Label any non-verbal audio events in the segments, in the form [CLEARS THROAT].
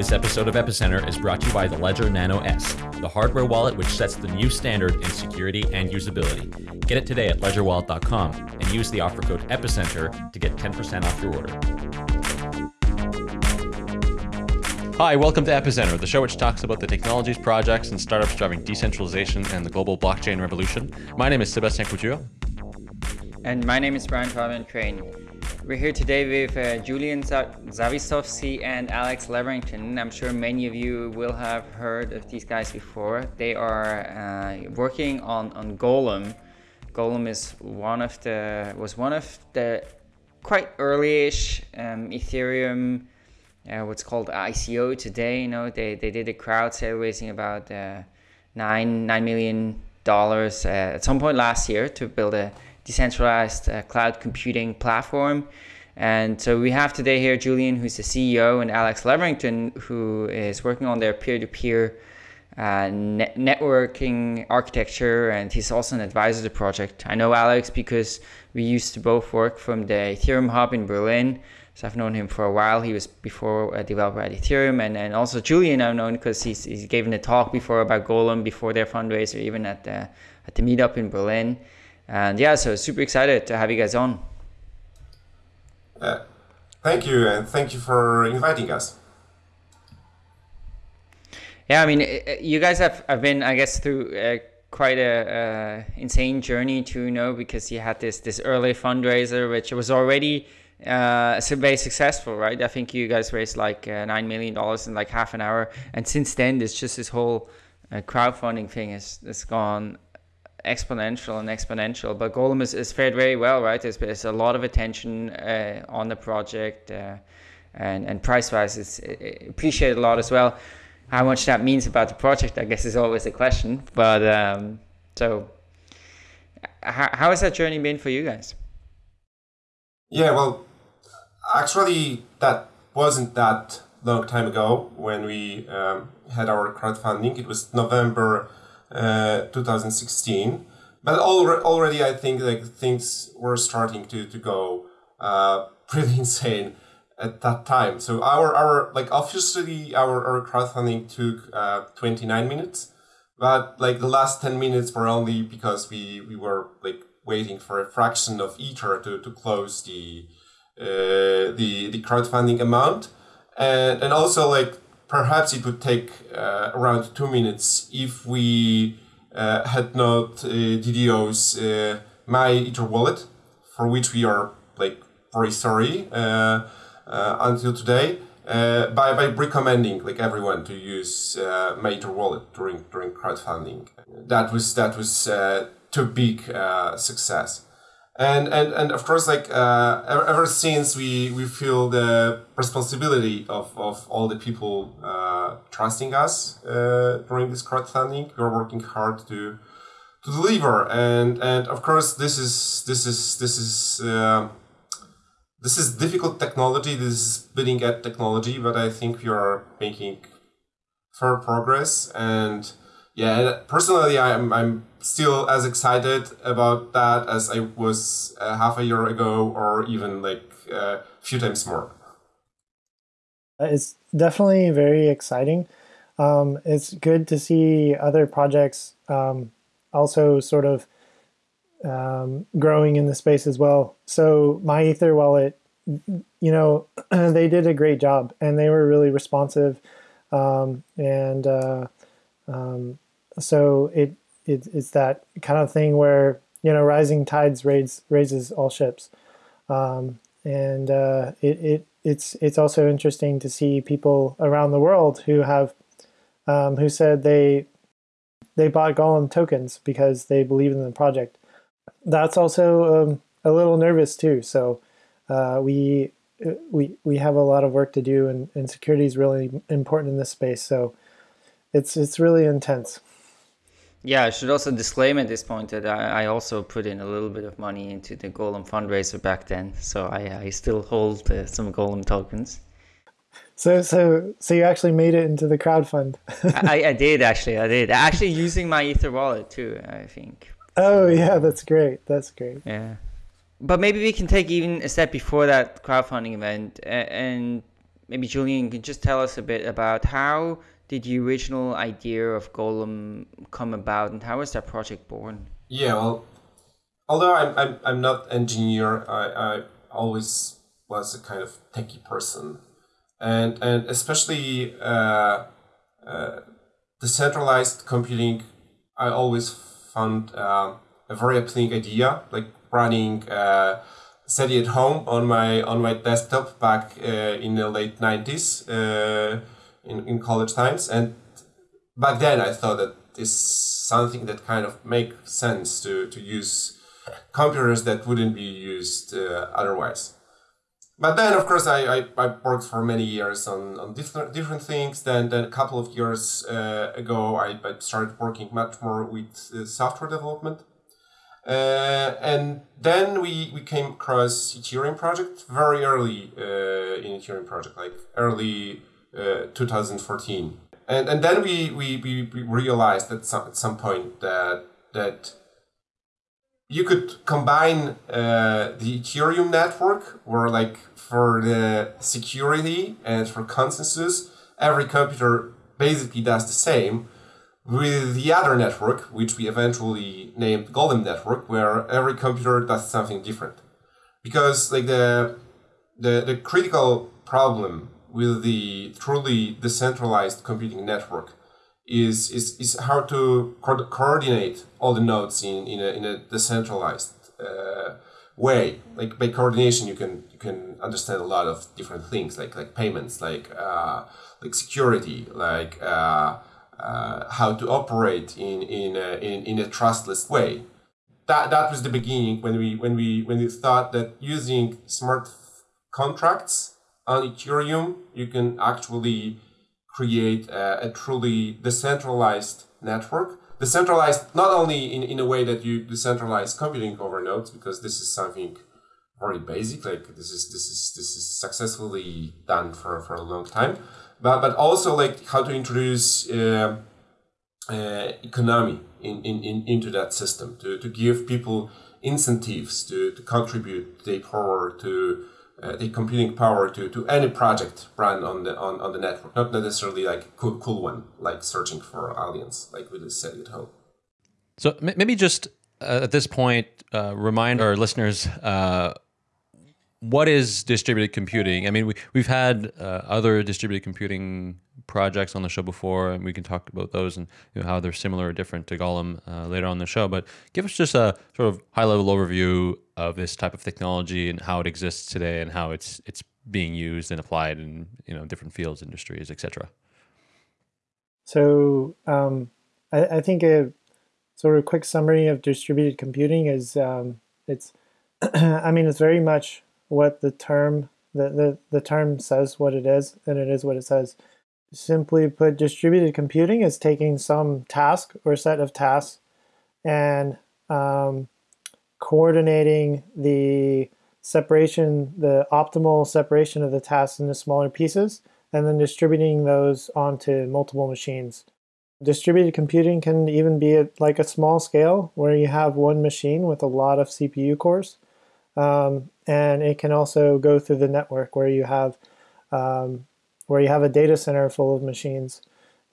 This episode of Epicenter is brought to you by the Ledger Nano S, the hardware wallet which sets the new standard in security and usability. Get it today at ledgerwallet.com and use the offer code EPICENTER to get 10% off your order. Hi, welcome to Epicenter, the show which talks about the technologies, projects, and startups driving decentralization and the global blockchain revolution. My name is Sebastien Couture. And my name is Brian Fabian Crain. We're here today with uh, Julian Zawistowski and Alex Leverington. I'm sure many of you will have heard of these guys before. They are uh, working on, on Golem. Golem is one of the was one of the quite early-ish um, Ethereum, uh, what's called ICO today. You know, they, they did a crowd sale raising about uh, nine nine million dollars uh, at some point last year to build a decentralized uh, cloud computing platform. And so we have today here Julian, who's the CEO, and Alex Leverington, who is working on their peer-to-peer uh, net networking architecture, and he's also an advisor to the project. I know Alex because we used to both work from the Ethereum hub in Berlin. So I've known him for a while. He was before a developer at Ethereum, and, and also Julian I've known because he's, he's given a talk before about Golem before their fundraiser, even at the at the meetup in Berlin. And yeah, so super excited to have you guys on. Uh, thank you, and thank you for inviting us. Yeah, I mean, you guys have, have been, I guess, through uh, quite a uh, insane journey too, you know, because you had this this early fundraiser, which was already uh, very successful, right? I think you guys raised like uh, nine million dollars in like half an hour, and since then, it's just this whole uh, crowdfunding thing has has gone exponential and exponential. But Golem is, is fared very well, right? There's, there's a lot of attention uh, on the project, uh, and and price wise, it's appreciated a lot as well. How much that means about the project, I guess, is always a question. But um, so, how, how has that journey been for you guys? Yeah, well, actually, that wasn't that long time ago when we um, had our crowdfunding. It was November uh, 2016. But already, I think like things were starting to to go uh, [LAUGHS] pretty insane at that time. So our our like officially our our crowdfunding took uh, 29 minutes, but like the last 10 minutes were only because we we were like waiting for a fraction of ether to to close the uh, the the crowdfunding amount, and and also like perhaps it would take uh, around two minutes if we uh, had not uh, DDoS uh, MyEtherWallet, for which we are like very sorry uh, uh, until today. by, by recommending like everyone to use MyEtherWallet during during crowdfunding, that was that was too big success and and and of course like uh, ever, ever since we we feel the responsibility of, of all the people uh, trusting us uh, during this crowdfunding we're working hard to to deliver. And and of course this is this is this is uh, this is difficult technology. This is bleeding edge technology but i think we are making fair progress. And yeah personally i'm i'm still as excited about that as I was uh, half a year ago, or even like uh, a few times more. Uh, it's definitely very exciting. Um, it's good to see other projects um, also sort of um, growing in the space as well. So MyEtherWallet, you know, [CLEARS THROAT] they did a great job and they were really responsive, um, and uh, um, so it it, it's that kind of thing where you know rising tides raise, raises all ships, um, and uh, it, it it's it's also interesting to see people around the world who have um, who said they they bought Golem tokens because they believe in the project. That's also um, a little nervous too. So uh, we we we have a lot of work to do, and, and security is really important in this space. So it's it's really intense. Yeah, I should also disclaim at this point that I, I, also put in a little bit of money into the Golem fundraiser back then, so I, I still hold uh, some Golem tokens. So, so, so you actually made it into the crowdfund. I, I [LAUGHS] did actually. I did actually using MyEtherWallet too. I think. Oh yeah, that's great. That's great. Yeah, but maybe we can take even a step before that crowdfunding event, and maybe Julian can just tell us a bit about how did the original idea of Golem come about, and how was that project born? Yeah, well, although I'm I'm, I'm not engineer, I, I always was a kind of techie person and and especially uh, uh, decentralized computing, I always found uh, a very appealing idea, like running uh, SETI@home on my on my desktop back uh, in the late nineties uh, in in college times, and back then I thought that this something that kind of make sense to to use computers that wouldn't be used uh, otherwise. But then of course I, I, I, worked for many years on, on different different things. Then then a couple of years uh, ago I, I started working much more with uh, software development. Uh, and then we, we came across Ethereum project very early uh, in Ethereum project like early uh, 2014 and and then we, we, we, realized at some, at some point that that you could combine uh, the Ethereum network, where like for the security and for consensus, every computer basically does the same, with the other network, which we eventually named Golem Network, where every computer does something different. Because like the the, the critical problem with the truly decentralized computing network is is, is how to co- coordinate all the nodes in, in, a, in a decentralized uh, way. Like by coordination, you can you can understand a lot of different things, like like payments, like uh, like security, like uh, uh, how to operate in in a, in, in a trustless way. That that was the beginning when we when we when we thought that using smart contracts on Ethereum, you can actually create a, a truly decentralized network. Decentralized not only in, in a way that you decentralize computing over nodes, because this is something very basic, like this is this is this is successfully done for, for a long time, but but also like how to introduce uh, uh, economy in, in, in into that system to, to give people incentives to, to contribute their power to uh, the computing power to, to any project run on the on, on the network, not necessarily like cool cool one like searching for aliens like we just said at home. So maybe just uh, at this point, uh, remind our listeners uh, what is distributed computing. I mean, we we've had uh, other distributed computing projects on the show before, and we can talk about those and you know, how they're similar or different to Golem uh, later on the show. But give us just a sort of high level overview of this type of technology and how it exists today and how it's it's being used and applied in you know different fields, industries, etc. So um, I, I, think a sort of quick summary of distributed computing is um, it's [CLEARS THROAT] I mean it's very much what the term the, the, the term says what it is and it is what it says. Simply put, distributed computing is taking some task or set of tasks and um, coordinating the separation, the optimal separation of the tasks into smaller pieces, and then distributing those onto multiple machines. Distributed computing can even be at like a small scale where you have one machine with a lot of CPU cores. Um, and it can also go through the network where you have um, where you have a data center full of machines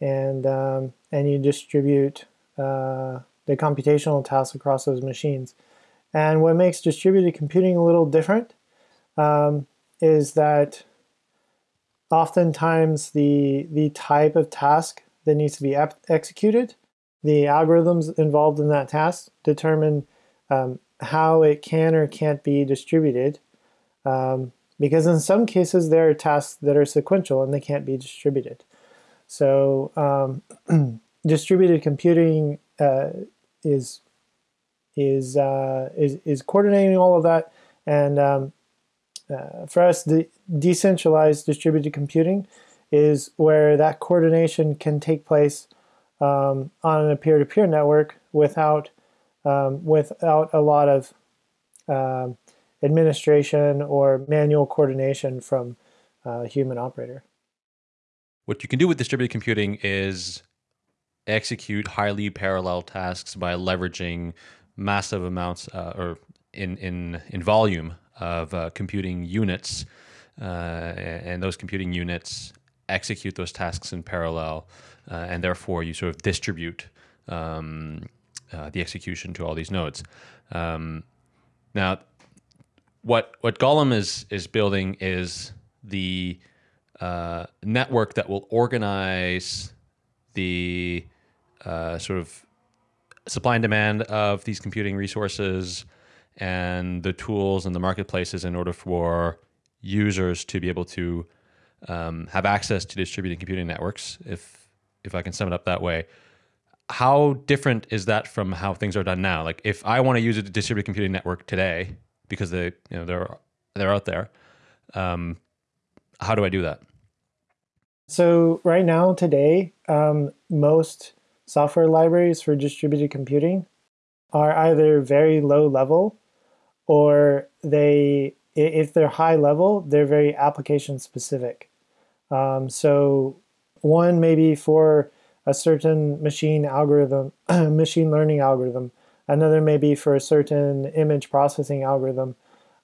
and um, and you distribute uh, the computational tasks across those machines. And what makes distributed computing a little different um, is that oftentimes the, the type of task that needs to be executed, the algorithms involved in that task determine um, how it can or can't be distributed. Um, because in some cases there are tasks that are sequential and they can't be distributed. So um, [CLEARS THROAT] distributed computing uh, is is uh, is is coordinating all of that. And um, uh, for us, the decentralized distributed computing is where that coordination can take place um, on a peer-to-peer network without um, without a lot of um, administration or manual coordination from a human operator. what you can do with distributed computing is execute highly parallel tasks by leveraging massive amounts uh, or in in in volume of uh, computing units, uh, and those computing units execute those tasks in parallel, uh, and therefore you sort of distribute um, uh, the execution to all these nodes. Um, now, what what Golem is is building is the uh, network that will organize the uh, sort of supply and demand of these computing resources and the tools and the marketplaces in order for users to be able to um, have access to distributed computing networks, if if I can sum it up that way. How different is that from how things are done now? Like, if I want to use a distributed computing network today, because they you know they're they're out there, um, how do I do that? So right now, today, um, most software libraries for distributed computing are either very low level or they if they're high level they're very application specific um, so one maybe for a certain machine algorithm [CLEARS THROAT] machine learning algorithm. Another may be for a certain image processing algorithm.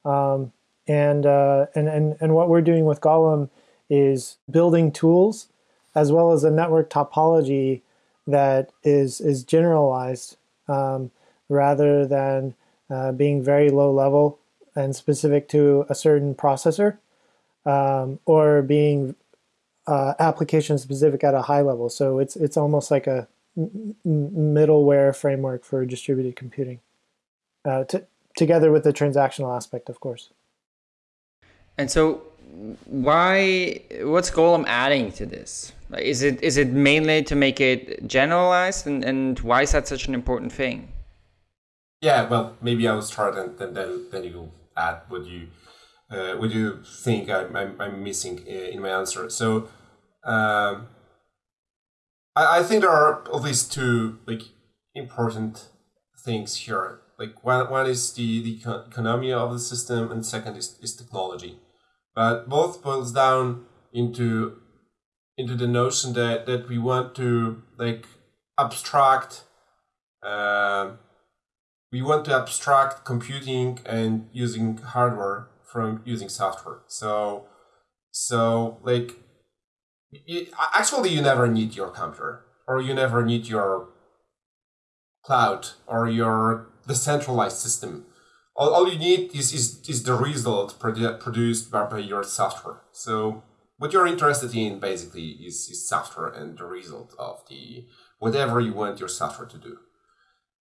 Um, and, uh, and and and what we're doing with golem is building tools as well as a network topology that is is generalized um, rather than uh, being very low level and specific to a certain processor um, or being uh, application specific at a high level. So it's it's almost like a middleware framework for distributed computing, uh, together with the transactional aspect, of course. And so, why? What's Golem adding to this? Is it is it mainly to make it generalized, and, and why is that such an important thing? Yeah, well, maybe I'll start, and then then, then you add what you uh, what do you think I'm, I'm, I'm missing in my answer. So, um, I, I think there are at least two like important things here. Like one, one is the, the economy of the system, and second is, is technology. But both boils down into into the notion that that we want to like abstract uh, we want to abstract computing and using hardware from using software so so like it, actually you never need your computer or you never need your cloud or your decentralized system all, all you need is, is, is the result produ- produced by, by your software so what you're interested in basically is, is software and the result of the whatever you want your software to do.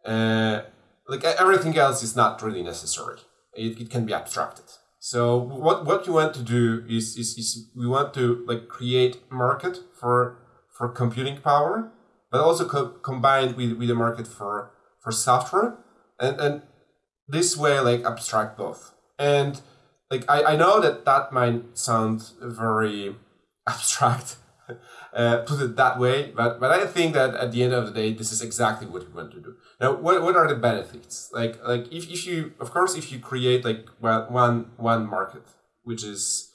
Uh, like everything else is not really necessary. It, it can be abstracted. So what, what you want to do is, is, is we want to like create market for for computing power, but also co- combined with, with a market for for software, and and this way like abstract both. And like I, I know that that might sound very [LAUGHS] abstract uh, put it that way but but i think that at the end of the day this is exactly what we want to do. Now what, what are the benefits? Like like if, if you of course if you create like one one market which is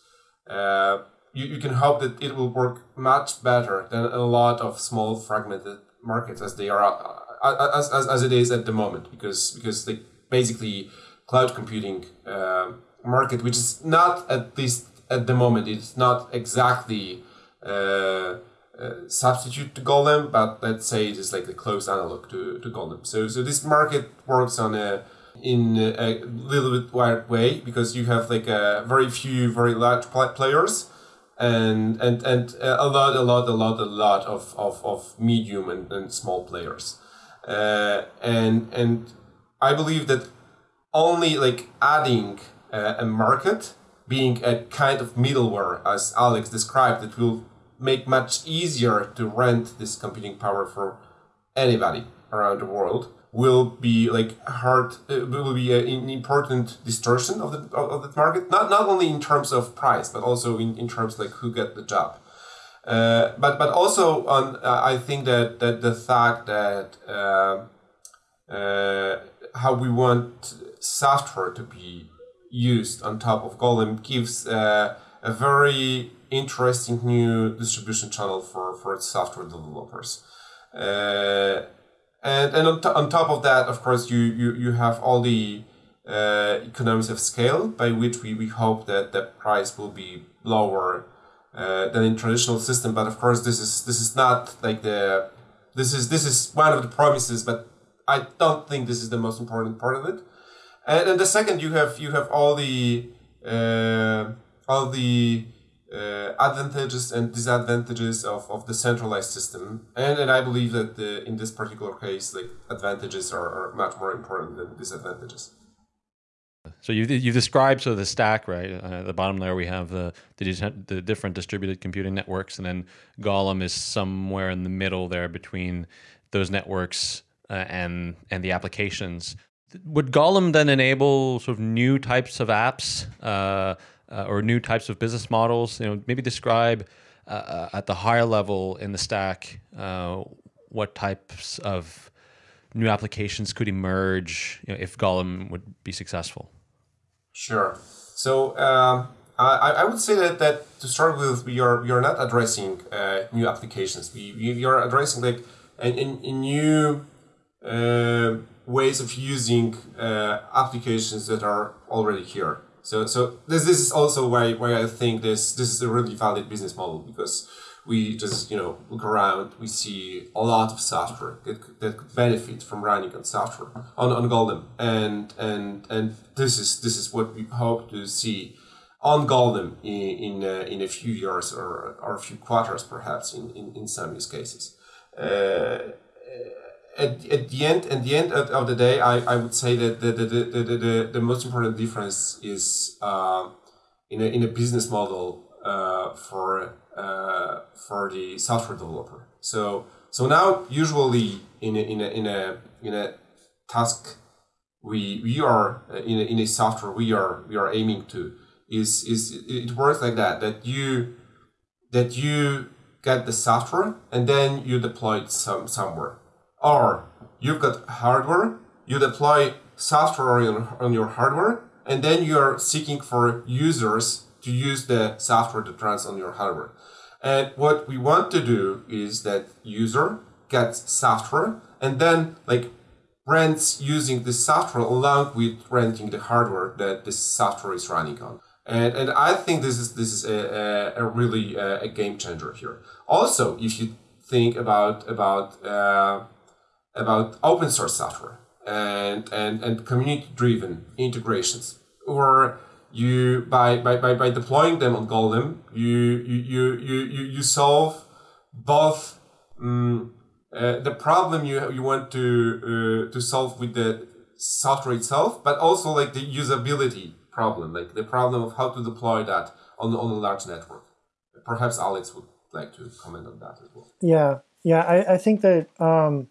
uh, you, you can hope that it will work much better than a lot of small fragmented markets as they are uh, as, as, as it is at the moment because because like basically cloud computing um, market, which is not at least at the moment, it's not exactly uh, uh, substitute to Golem, but let's say it is like a close analog to, to Golem. So so this market works on a in a little bit weird way because you have like a very few very large players and and and a lot a lot a lot a lot of of, of medium and, and small players uh, and and I believe that only like adding uh, a market being a kind of middleware, as Alex described, that will make much easier to rent this computing power for anybody around the world will be like hard uh, will be an important distortion of the of the market not not only in terms of price but also in, in terms like who get the job. Uh, but but also on uh, I think that that the fact that uh, uh how we want software to be used on top of Golem gives uh, a very interesting new distribution channel for, for software developers. Uh, and and on, on top of that, of course, you, you, you have all the uh, economies of scale by which we, we hope that the price will be lower uh, than in traditional system. But of course, this is this is not like the this is this is one of the promises, but I don't think this is the most important part of it. And then the second, you have you have all the uh, all the uh, advantages and disadvantages of, of the centralized system. And, and I believe that the, in this particular case, like advantages are, are much more important than disadvantages. So you you described sort of the stack, right? Uh, the bottom layer we have the, the the different distributed computing networks, and then Golem is somewhere in the middle there between those networks uh, and and the applications. Would Golem then enable sort of new types of apps uh, uh or new types of business models? You know, maybe describe uh, uh, at the higher level in the stack what types of new applications could emerge you know, if Golem would be successful. Sure. So um, I, I would say that, that to start with, we are not addressing uh, new applications. We, are addressing like a, a new uh, ways of using uh, applications that are already here. So so this this is also why why I think this this is a really valid business model because we just you know look around we see a lot of software that, that could benefit from running on software on, on golem and and and this is this is what we hope to see on golem in in, uh, in a few years or, or a few quarters perhaps in, in, in some use cases uh, at, at the end at the end of, the day I, I would say that the, the, the, the, the, the most important difference is uh, in, a, in a business model uh, for uh, for the software developer. So so now usually in a, in a, in a in a task we we are uh, in a, in a software we are we are aiming to is is it works like that that you that you get the software and then you deploy it some somewhere or you've got hardware you deploy software on, on your hardware and then you are seeking for users to use the software that runs on your hardware and what we want to do is that user gets software and then like rents using the software along with renting the hardware that the software is running on. And, and I think this is this is a, a, a really a, a, game changer here. Also, if you think about about uh, about open source software and and, and community driven integrations or you by, by, by, by deploying them on Golem, you you, you, you, you solve both um, uh, the problem you, you want to uh, to solve with the software itself, but also like the usability problem, like the problem of how to deploy that on, on a large network. Perhaps Alex would like to comment on that as well. Yeah, yeah, I, I think that um,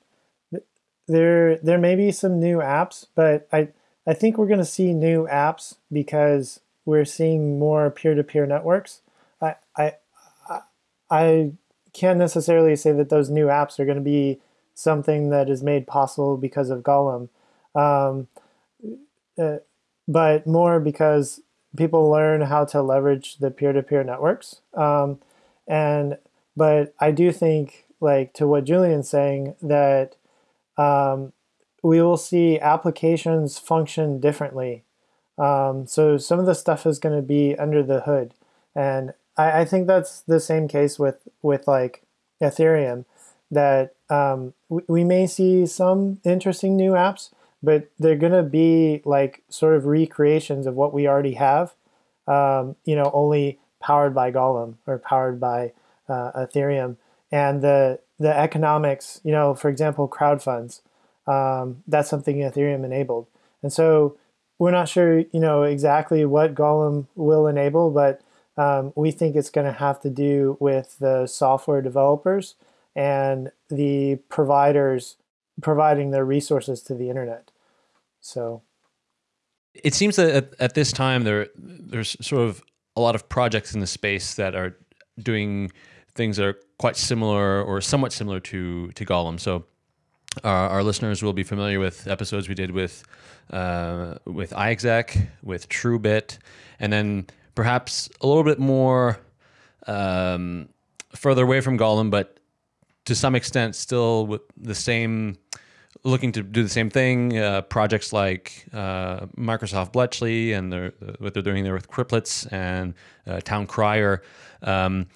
there there may be some new apps, but I I think we're going to see new apps because we're seeing more peer-to-peer networks. I, I, I can't necessarily say that those new apps are going to be something that is made possible because of Golem, um, uh, but more because people learn how to leverage the peer-to-peer networks. Um, and but I do think, like to what Julian's saying, that um, we will see applications function differently. Um, so some of the stuff is going to be under the hood. And I, I, think that's the same case with, with like Ethereum, that um, we, we may see some interesting new apps, but they're going to be like sort of recreations of what we already have, um, you know, only powered by Golem or powered by uh, Ethereum. And the, the economics, you know, for example, crowd funds, um, that's something Ethereum enabled. And so we're not sure, you know, exactly what Golem will enable, but um, we think it's going to have to do with the software developers and the providers providing their resources to the internet. So it seems that at, at this time there there's sort of a lot of projects in the space that are doing things that are quite similar or somewhat similar to to Golem. So our, our, listeners will be familiar with episodes we did with uh, with iExec, with TrueBit, and then perhaps a little bit more um, further away from Golem, but to some extent still with the same looking to do the same thing. Uh, projects like uh, Microsoft Bletchley and what they're doing there with Cryptlets and uh, Town Crier. Um,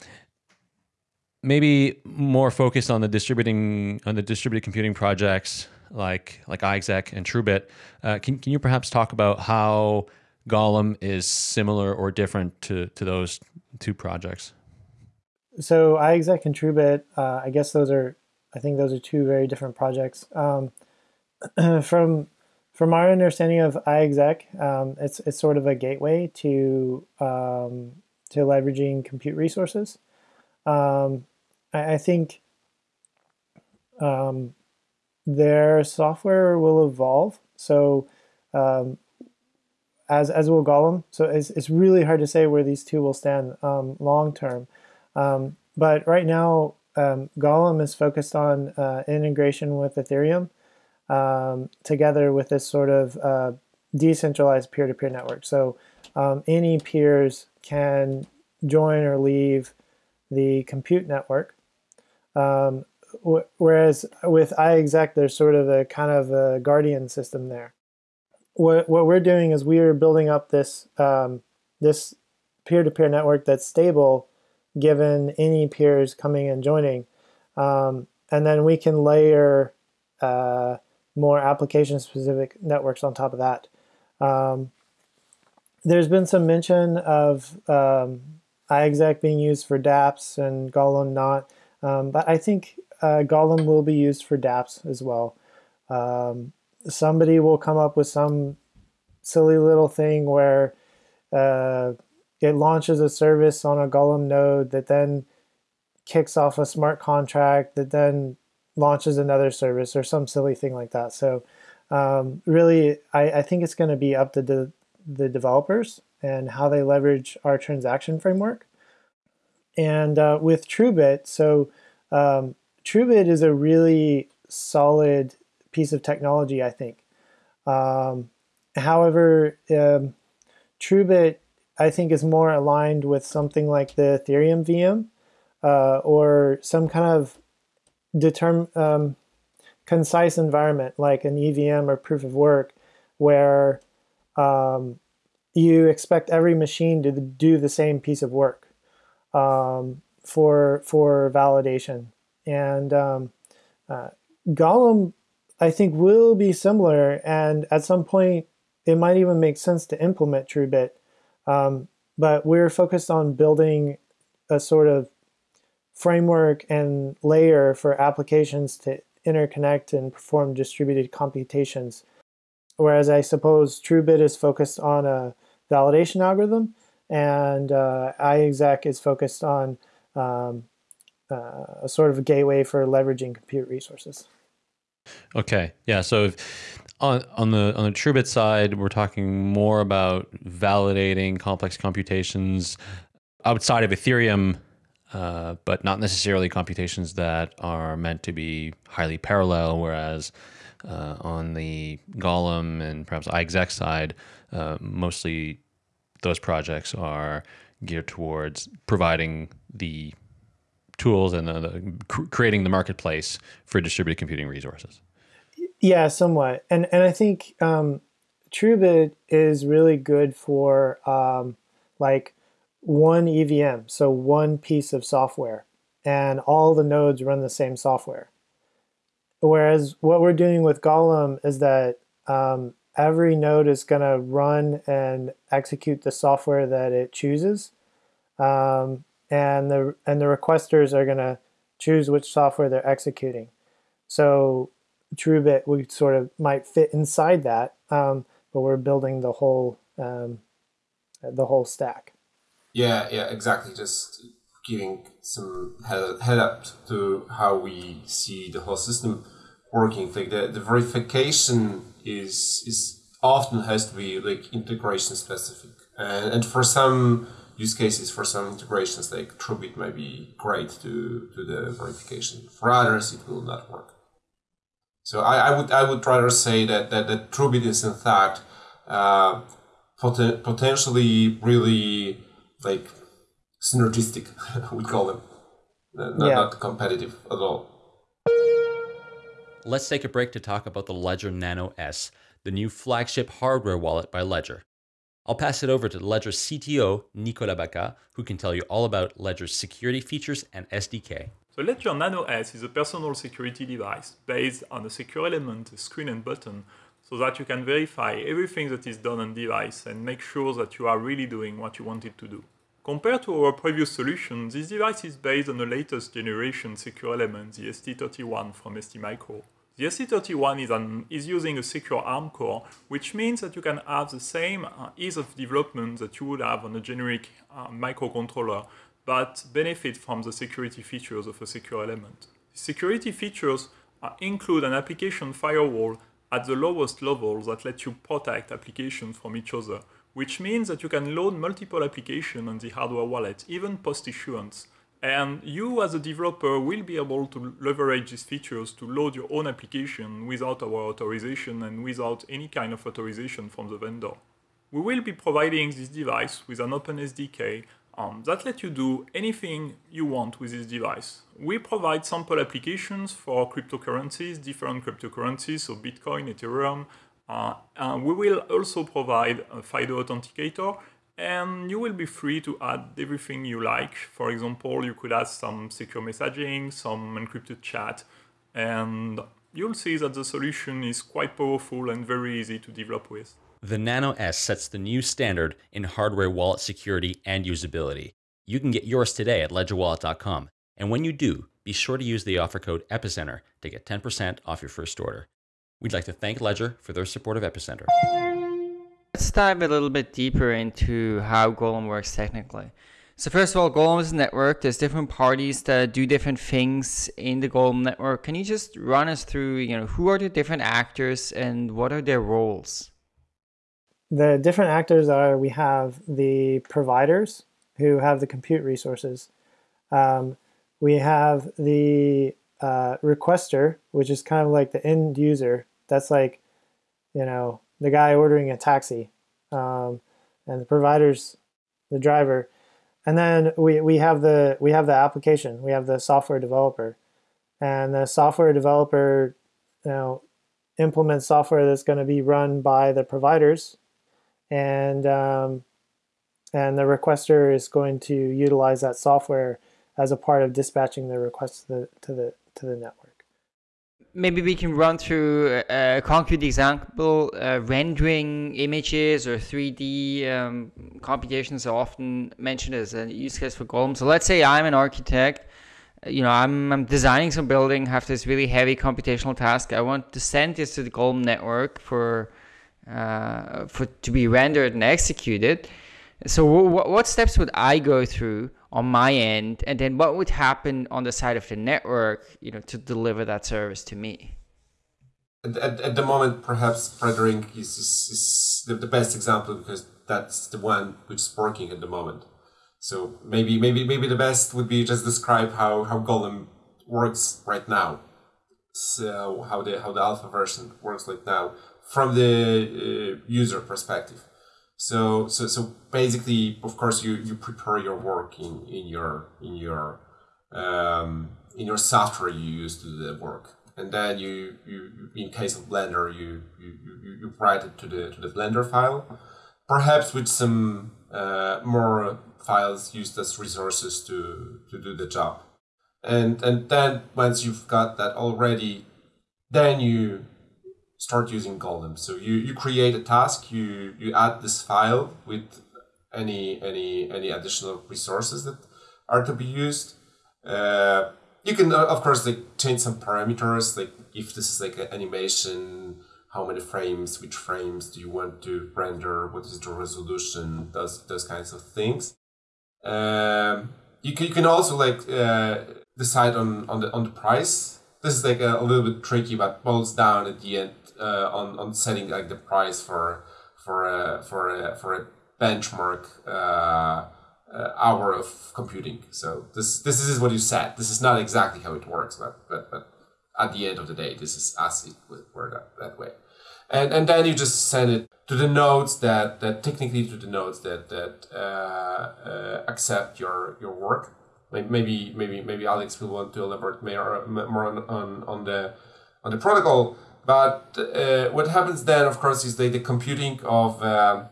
maybe more focused on the distributing on the distributed computing projects like like iExec and TrueBit. Uh, can can you perhaps talk about how Golem is similar or different to to those two projects? So iExec and TrueBit, uh, I guess those are I think those are two very different projects. Um, [CLEARS THROAT] from from our understanding of iExec, um, it's it's sort of a gateway to um, to leveraging compute resources. Um, I, I, think um, their software will evolve. So um, as as will Golem. So it's it's really hard to say where these two will stand long term. but right now, um, Golem is focused on uh, integration with Ethereum um, together with this sort of uh, decentralized peer-to-peer network. So um, any peers can join or leave the compute network. Um, whereas with iExec, there's sort of a kind of a guardian system there. What, what we're doing is we are building up this um, this peer-to-peer network that's stable given any peers coming and joining. Um, and then we can layer uh, more application-specific networks on top of that. Um, there's been some mention of um, iExec being used for dApps and Golem not, um, but I think uh, Golem will be used for dApps as well. Um, somebody will come up with some silly little thing where uh, it launches a service on a Golem node that then kicks off a smart contract that then launches another service or some silly thing like that. So um, really, I, I, think it's going to be up to the, the developers and how they leverage our transaction framework. And uh, with TrueBit, so um, TrueBit is a really solid piece of technology, I think. Um, however, um, TrueBit I think is more aligned with something like the Ethereum VM uh, or some kind of determ um, concise environment like an EVM or proof of work where um, you expect every machine to do the same piece of work um, for for validation. And um, uh, Golem, I think, will be similar. And at some point, it might even make sense to implement TrueBit um, but we're focused on building a sort of framework and layer for applications to interconnect and perform distributed computations. Whereas I suppose TrueBit is focused on a validation algorithm and uh, iExec is focused on um, uh, a sort of a gateway for leveraging compute resources. Okay, yeah. So if, on on the on the TrueBit side, we're talking more about validating complex computations outside of Ethereum, uh, but not necessarily computations that are meant to be highly parallel. Whereas uh, on the Golem and perhaps iExec side, uh, mostly those projects are geared towards providing the tools and the, the, creating the marketplace for distributed computing resources. Yeah, somewhat. And and I think um, TrueBit is really good for um, like one EVM, so one piece of software, and all the nodes run the same software. Whereas what we're doing with Golem is that um, every node is going to run and execute the software that it chooses, um, and the and the requesters are going to choose which software they're executing. So TrueBit we sort of might fit inside that, um, but we're building the whole um, the whole stack. Yeah, yeah, exactly. Just giving some head, head up to how we see the whole system working. Like the, the verification is is often has to be like integration specific, and, and for some use cases, for some integrations like TrueBit might be great to do the verification. For others, it will not work. So I, I would I would rather say that that, that TrueBit is in fact uh, pot- potentially really like synergistic, [LAUGHS] we call them, not, yeah. not competitive at all. Let's take a break to talk about the Ledger Nano S, the new flagship hardware wallet by Ledger. I'll pass it over to Ledger's CTO, Nicolas Bacca, who can tell you all about Ledger's security features and SDK. The Ledger Nano S is a personal security device based on a secure element, a screen and button, so that you can verify everything that is done on device and make sure that you are really doing what you wanted to do. Compared to our previous solution, this device is based on the latest generation secure element, the ST31 from STMicro. The ST31 is, an, is, using a secure ARM core, which means that you can have the same uh, ease of development that you would have on a generic uh, microcontroller, but benefit from the security features of a secure element. Security features uh, include an application firewall at the lowest level that lets you protect applications from each other, which means that you can load multiple applications on the hardware wallet, even post-issuance. And you as a developer will be able to leverage these features to load your own application without our authorization and without any kind of authorization from the vendor. We will be providing this device with an open SDK um, that lets you do anything you want with this device. We provide sample applications for cryptocurrencies, different cryptocurrencies, so Bitcoin, Ethereum, Uh, uh, we will also provide a FIDO authenticator and you will be free to add everything you like. For example, you could add some secure messaging, some encrypted chat, and you'll see that the solution is quite powerful and very easy to develop with. The Nano S sets the new standard in hardware wallet security and usability. You can get yours today at ledgerwallet.com. And when you do, be sure to use the offer code EPICENTER to get 10% off your first order. We'd like to thank Ledger for their support of Epicenter. Let's dive a little bit deeper into how Golem works technically. So first of all, Golem is a network. There's different parties that do different things in the Golem network. Can you just run us through, you know, who are the different actors and what are their roles? The different actors are we have the providers who have the compute resources. Um, we have the uh, requester, which is kind of like the end user. That's like, you know, the guy ordering a taxi, um, and the providers, the driver, and then we, we have the we have the application. We have the software developer, and the software developer, you know, implements software that's going to be run by the providers, and um, and the requester is going to utilize that software as a part of dispatching the request to the to the to the network. Maybe we can run through a concrete example. Uh, rendering images or 3D um, computations are often mentioned as a use case for Golem. So let's say I'm an architect. You know, I'm, I'm designing some building, have this really heavy computational task. I want to send this to the Golem network for uh, for to be rendered and executed. So, what steps would I go through on my end? And then what would happen on the side of the network you know to deliver that service to me? At, at, at the moment perhaps rendering is, is, is the, the best example because that's the one which is working at the moment. So maybe maybe maybe the best would be just describe how how golem works right now. So how the how the alpha version works right now from the uh, user perspective so so so basically, of course, you you prepare your work in in your in your um, in your software you use to do the work, and then you you in case of Blender you you, you, you write it to the to the Blender file, perhaps with some uh, more files used as resources to to do the job, and and then once you've got that already, then you start using Golem. So you, you create a task, you, you add this file with any any any additional resources that are to be used. Uh, you can uh, of course like change some parameters, like if this is like an animation, how many frames, which frames do you want to render, what is the resolution, those those kinds of things. Um, you can you can also like uh, decide on on the on the price. This is like a, a little bit tricky, but boils down at the end uh, on on setting like the price for for a for a for a benchmark uh, uh, hour of computing. So this this is what you set. This is not exactly how it works, but but, but at the end of the day, this is as it work that, that way. And and then you just send it to the nodes that, that technically to the nodes that that uh, uh, accept your your work. Maybe maybe maybe Alex will want to elaborate more more on, on, on the on the protocol. But uh, what happens then, of course, is the, the computing of uh,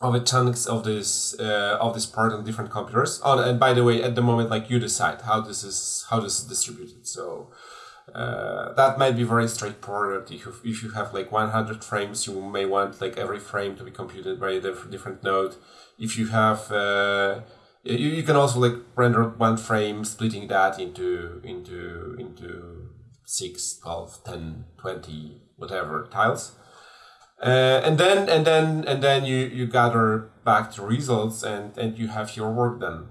of the chunks of this uh, of this part on different computers. Oh, and by the way, at the moment, like you decide how this is how this is distributed. So uh, that might be very straightforward. If you, if you have like 100 frames, you may want like every frame to be computed by a different node. If you have, uh, you, you can also like render one frame, splitting that into into into 6, 12, 10, 20, whatever tiles. Uh, and then and then and then you, you gather back the results and, and you have your work done.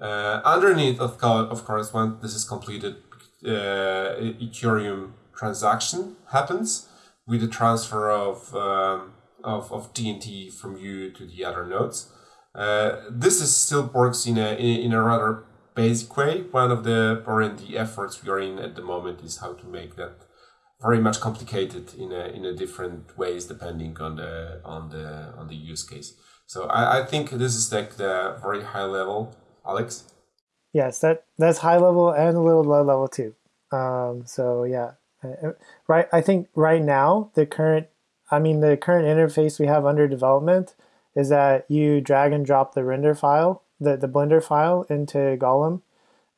Uh, underneath of, co- of course, once this is completed, uh, Ethereum transaction happens with the transfer of, um, of, of GNT from you to the other nodes. Uh, this is still works in a, in a rather basic way. One of the R&D efforts we are in at the moment is how to make that very much complicated in a, in a different ways depending on the on the on the use case. So I, I think this is like the very high level, Alex. Yes, that that's high level and a little low level too. Um, so yeah, right. I think right now the current, I mean the current interface we have under development is that you drag and drop the render file, the the Blender file into Golem,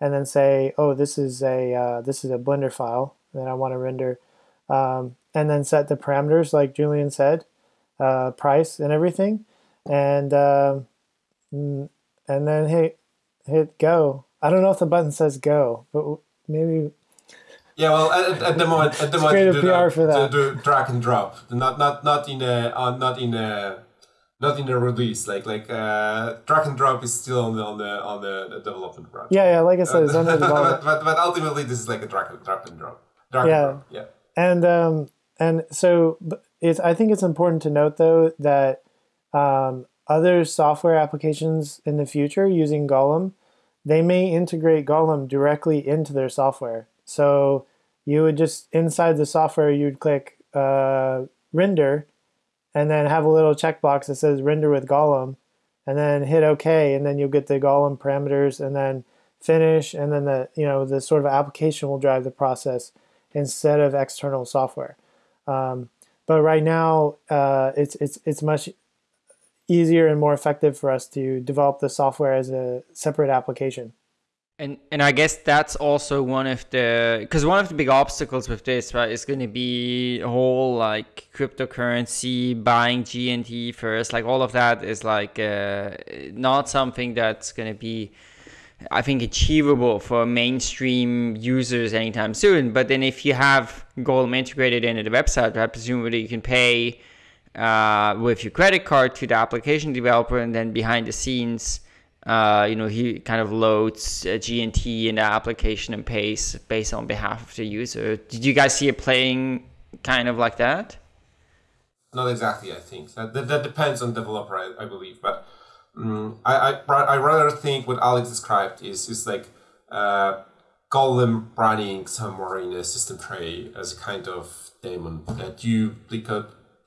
and then say, oh, this is a uh, this is a Blender file that I want to render, um, and then set the parameters like Julian said, uh, price and everything, and uh, and then hit hit go. I don't know if the button says go, but maybe. Yeah, well, at, at the moment, at the moment, do PR for that. do drag and drop, not not not in a uh, not in a not in the release. Like like uh, drag and drop is still on the on the on the, development project. Yeah, yeah. Like I said, it's [LAUGHS] under but, development. but but ultimately, this is like a drag and drag and drop. Drag Yeah. and drop. Yeah. And um, and so it's. I think it's important to note though that um, other software applications in the future using Golem, they may integrate Golem directly into their software. So you would just inside the software you'd click uh, render, and then have a little checkbox that says render with Golem, and then hit OK, and then you'll get the Golem parameters, and then finish, and then the you know the sort of application will drive the process instead of external software. Um, but right now, uh, it's it's it's much easier and more effective for us to develop the software as a separate application. And and I guess that's also one of the because one of the big obstacles with this right is going to be whole like cryptocurrency buying GNT first like all of that is like uh, not something that's going to be I think achievable for mainstream users anytime soon. But then if you have Golem integrated into the website, right, presumably you can pay uh, with your credit card to the application developer, and then behind the scenes, uh, you know, he kind of loads uh, GNT in the application and pays based on behalf of the user. Did you guys see it playing kind of like that? Not exactly, I think. That, that, that depends on developer, I, I believe. But um, I, I, I rather think what Alex described is, is like uh, Golem running somewhere in a system tray as a kind of daemon that you like, uh,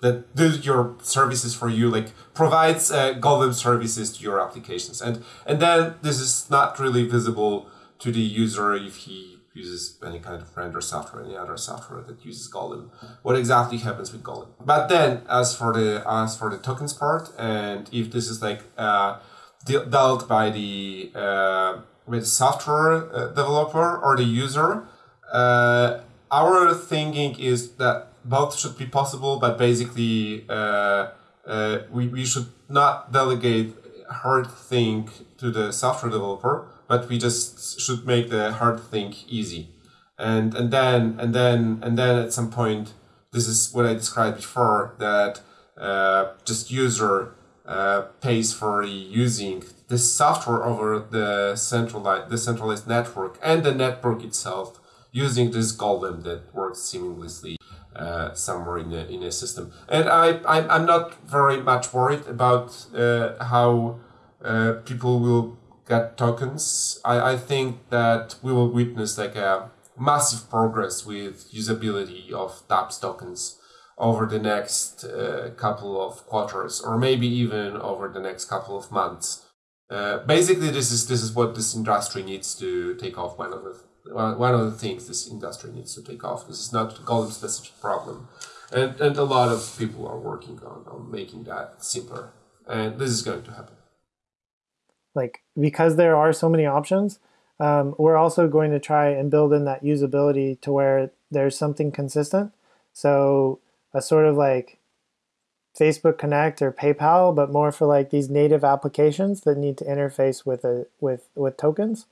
that does your services for you, like provides uh, Golem services to your applications. And, and then this is not really visible to the user if he uses any kind of render software, any other software that uses Golem. What exactly happens with Golem? But then, as for the as for the tokens part, and if this is like uh, de- dealt by the uh, with software uh, developer or the user, uh, our thinking is that both should be possible, but basically uh, uh, we, we should not delegate hard thing to the software developer but we just should make the hard thing easy. And and then and then and then at some point this is what i described before that uh, just user uh, pays for using the software over the centralized the centralized network and the network itself using this golem that works seamlessly uh, somewhere in a, in a system and I, I i'm not very much worried about uh, how uh, people will get tokens, I, I think that we will witness like a massive progress with usability of dApps tokens over the next uh, couple of quarters or maybe even over the next couple of months. Uh, basically, this is this is what this industry needs to take off. One of the things this industry needs to take off. This is not a Golem specific problem, and and a lot of people are working on on making that simpler, and this is going to happen. Like because there are so many options, um, we're also going to try and build in that usability to where there's something consistent. So a sort of like Facebook Connect or PayPal, but more for like these native applications that need to interface with a with with tokens.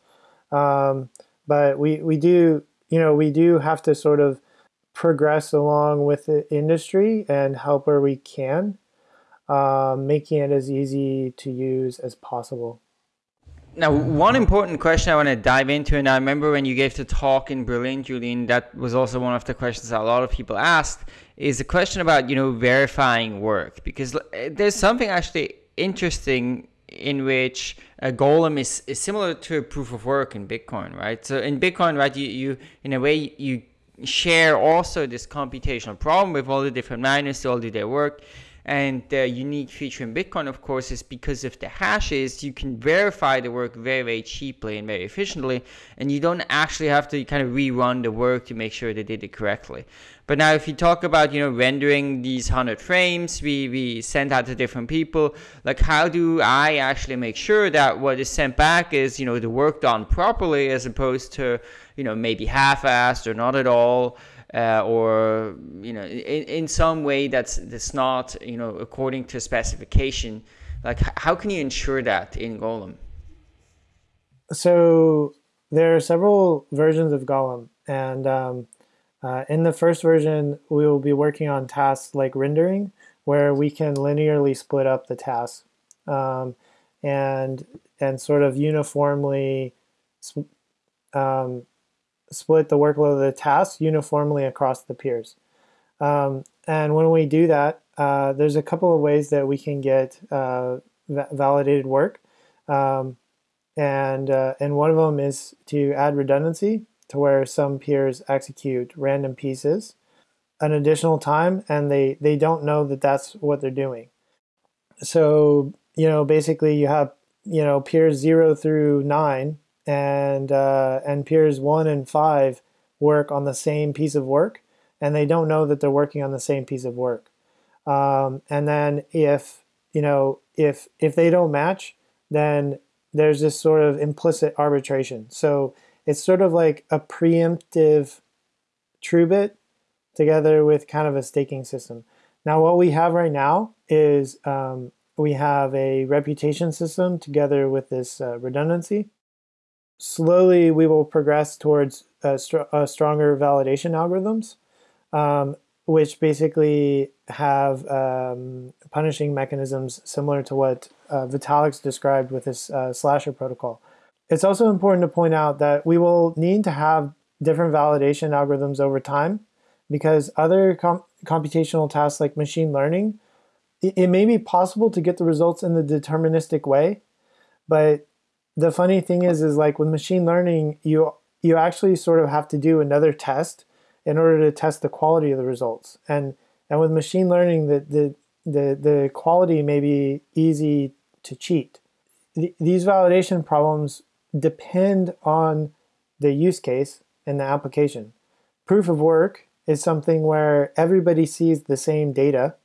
Um, but we we do you know we do have to sort of progress along with the industry and help where we can, um, making it as easy to use as possible. Now, one important question I want to dive into, and I remember when you gave the talk in Berlin, Julian, that was also one of the questions that a lot of people asked, is the question about, you know, verifying work. Because there's something actually interesting in which a golem is, is similar to a proof of work in Bitcoin, right? So in Bitcoin, right, you, you in a way, you share also this computational problem with all the different miners to all do their work and the unique feature in Bitcoin, of course, is because of the hashes, you can verify the work very, very cheaply and very efficiently, and you don't actually have to kind of rerun the work to make sure they did it correctly. But now, if you talk about, you know, rendering these 100 frames, we, we send out to different people, like how do I actually make sure that what is sent back is, you know, the work done properly as opposed to, you know, maybe half-assed or not at all? Uh, or you know in, in some way that's that's not you know according to specification like how can you ensure that in golem? So there are several versions of golem and um, uh, in the first version we will be working on tasks like rendering where we can linearly split up the tasks um, and and sort of uniformly um, split the workload of the task uniformly across the peers. Um, and when we do that, uh, there's a couple of ways that we can get uh, validated work. Um, and, uh, and one of them is to add redundancy to where some peers execute random pieces an additional time and they, they don't know that that's what they're doing. So, you know, basically you have, you know, peers zero through nine and uh, and peers one and five work on the same piece of work, and they don't know that they're working on the same piece of work. Um, and then if you know if if they don't match, then there's this sort of implicit arbitration. So it's sort of like a preemptive TrueBit together with kind of a staking system. Now what we have right now is um, we have a reputation system together with this uh, redundancy slowly we will progress towards uh, str uh, stronger validation algorithms, um, which basically have um, punishing mechanisms similar to what uh, Vitalik's described with his uh, slasher protocol. It's also important to point out that we will need to have different validation algorithms over time because other com computational tasks like machine learning, it, it may be possible to get the results in the deterministic way, but the funny thing is, is like with machine learning, you you actually sort of have to do another test in order to test the quality of the results. And and with machine learning, the the the, the quality may be easy to cheat. these validation problems depend on the use case and the application. Proof of work is something where everybody sees the same data,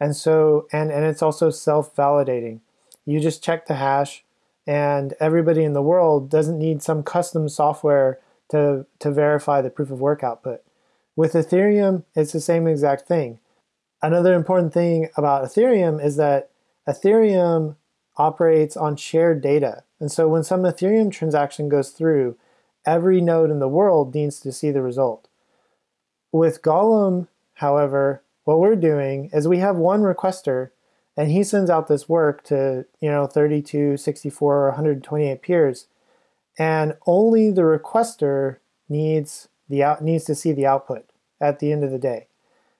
and so and and it's also self-validating. You just check the hash and everybody in the world doesn't need some custom software to, to verify the proof of work output. With Ethereum, it's the same exact thing. Another important thing about Ethereum is that Ethereum operates on shared data. And so when some Ethereum transaction goes through, every node in the world needs to see the result. With Golem, however, what we're doing is we have one requester and he sends out this work to, you know, 32, 64, or 128 peers. And only the requester needs the out needs to see the output at the end of the day.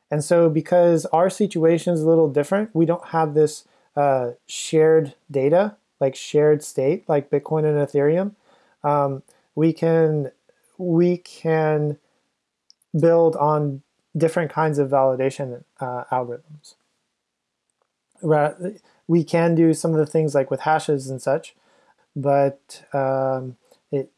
And so because our situation is a little different, we don't have this uh, shared data, like shared state, like Bitcoin and Ethereum. Um, we can we can build on different kinds of validation uh, algorithms. We can do some of the things like with hashes and such, but um, it,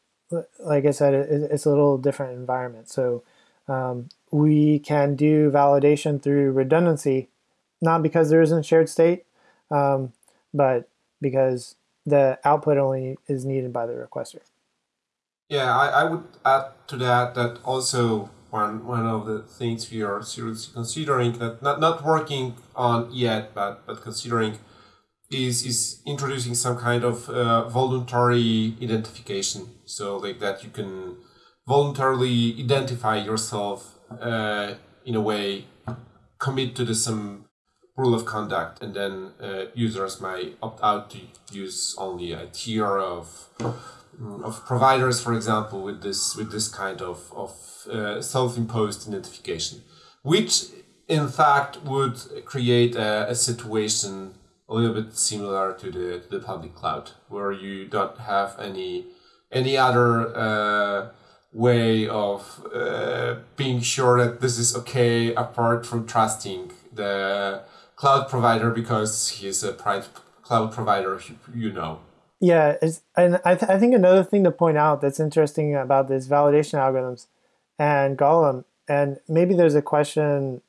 like I said, it, it's a little different environment. So um, we can do validation through redundancy, not because there isn't shared state, um, but because the output only is needed by the requester. Yeah, I, I would add to that that also one one of the things we are seriously considering that not, not working on yet, but but considering is is introducing some kind of uh, voluntary identification. So like that you can voluntarily identify yourself uh, in a way, commit to the some rule of conduct, and then uh, users might opt out to use only a tier of of providers, for example, with this with this kind of of uh, self-imposed identification, which in fact would create a, a situation a little bit similar to the to the public cloud, where you don't have any any other uh, way of uh, being sure that this is okay apart from trusting the cloud provider because he's a private cloud provider you know yeah and I, th- I think another thing to point out that's interesting about this validation algorithms and golem and maybe there's a question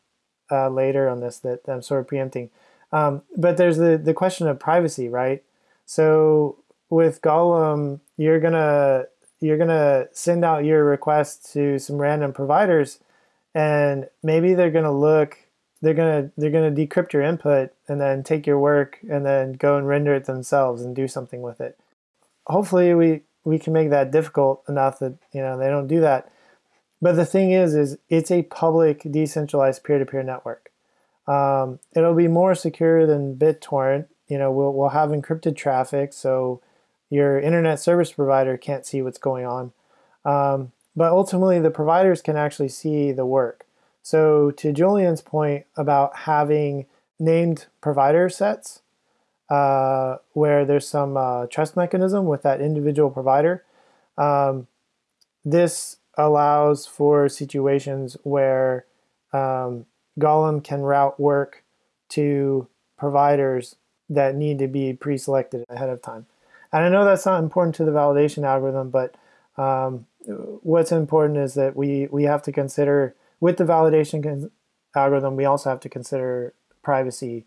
uh, later on this that i'm sort of preempting um, but there's the, the question of privacy right? So with golem you're gonna you're gonna send out your request to some random providers and maybe they're gonna look they're gonna they're gonna decrypt your input and then take your work and then go and render it themselves and do something with it hopefully we we can make that difficult enough that you know they don't do that but the thing is is it's a public decentralized peer-to-peer network um, it'll be more secure than bittorrent you know we'll, we'll have encrypted traffic so your internet service provider can't see what's going on. Um, but ultimately, the providers can actually see the work. So, to Julian's point about having named provider sets, uh, where there's some uh, trust mechanism with that individual provider, um, this allows for situations where um, Golem can route work to providers that need to be pre selected ahead of time. And I know that's not important to the validation algorithm, but um, what's important is that we, we have to consider, with the validation algorithm, we also have to consider privacy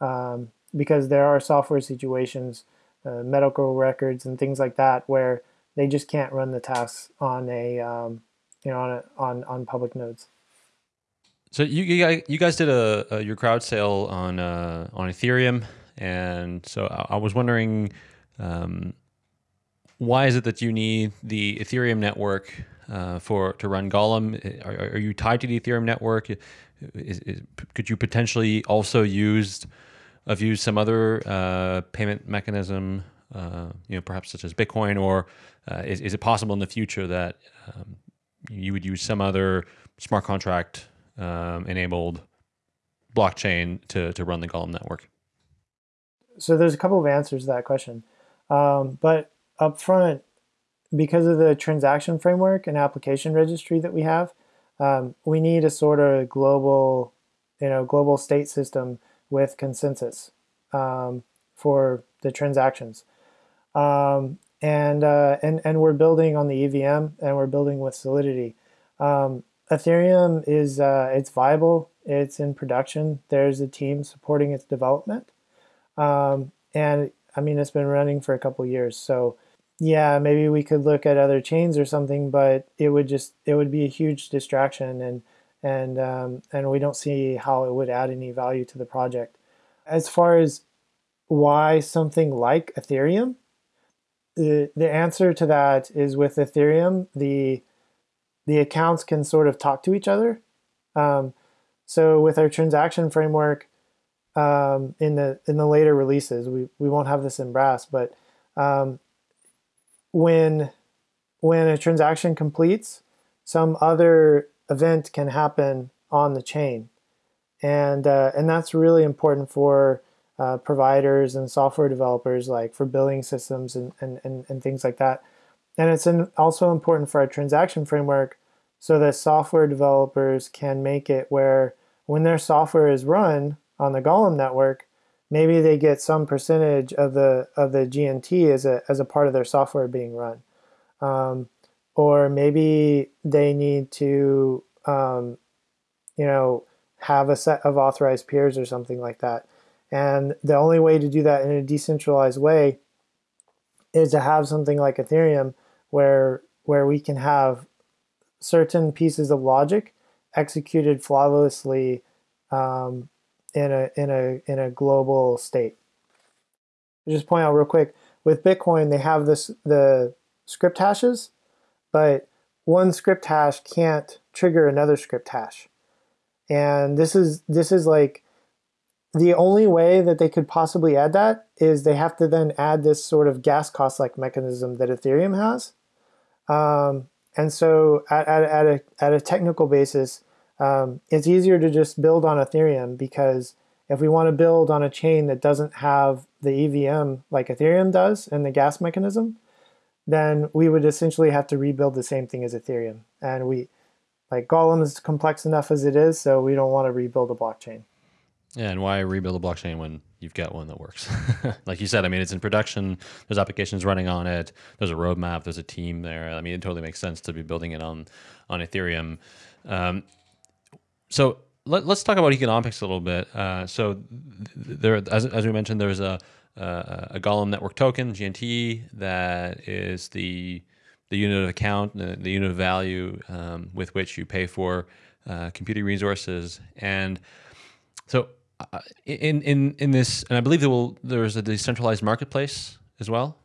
um, because there are software situations, uh, medical records and things like that, where they just can't run the tasks on a, um, you know, on, a, on, on public nodes. So you you guys, did a, a, your crowd sale on uh, on Ethereum, and so I, was wondering um, why is it that you need the Ethereum network uh, for to run Golem? Are, are, you tied to the Ethereum network? Is, is, could you potentially also use have used some other uh, payment mechanism, uh, you know, perhaps such as Bitcoin, or uh, is, is it possible in the future that um, you would use some other smart contract um, enabled blockchain to, to run the Golem network? So there's a couple of answers to that question. Um, but up front, because of the transaction framework and application registry that we have, um, we need a sort of global, you know, global state system with consensus um, for the transactions. Um, and, uh, and, and we're building on the EVM and we're building with Solidity. Um, Ethereum is uh, it's viable. It's in production. There's a team supporting its development. Um, and I mean, it's been running for a couple years. So yeah, maybe we could look at other chains or something, but it would just, it would be a huge distraction and, and, um, and we don't see how it would add any value to the project. As far as why something like Ethereum, the, the answer to that is with Ethereum, the, the accounts can sort of talk to each other. Um, so with our transaction framework, um, in the in the later releases. We we won't have this in Brass, but um, when when a transaction completes, some other event can happen on the chain, and uh, and that's really important for uh, providers and software developers, like for billing systems and and and, and things like that. And it's in, also important for our transaction framework so that software developers can make it where when their software is run on the Golem network, maybe they get some percentage of the of the GNT as a as a part of their software being run, um, or maybe they need to um, you know have a set of authorized peers or something like that. And the only way to do that in a decentralized way is to have something like Ethereum where where we can have certain pieces of logic executed flawlessly um, in a in a in a global state. Just point out real quick with Bitcoin, they have this the script hashes, but one script hash can't trigger another script hash, and this is this is like the only way that they could possibly add that is they have to then add this sort of gas cost like mechanism that Ethereum has. Um, and so at, at, at, a, at a technical basis, um, it's easier to just build on Ethereum because if we want to build on a chain that doesn't have the EVM like Ethereum does and the gas mechanism, then we would essentially have to rebuild the same thing as Ethereum. And we, like Golem is complex enough as it is, so we don't want to rebuild a blockchain. Yeah, and why rebuild a blockchain when you've got one that works? [LAUGHS] like you said, I mean, it's in production. There's applications running on it. There's a roadmap. There's a team there. I mean, it totally makes sense to be building it on on Ethereum. Um, so let, us talk about economics a little bit. Uh, so there, as, as we mentioned, there's a, a, a Golem network token (GNT) that is the the unit of account, the, the unit of value um, with which you pay for uh, computing resources. And so, uh, in in in this, and I believe there will there's a decentralized marketplace as well.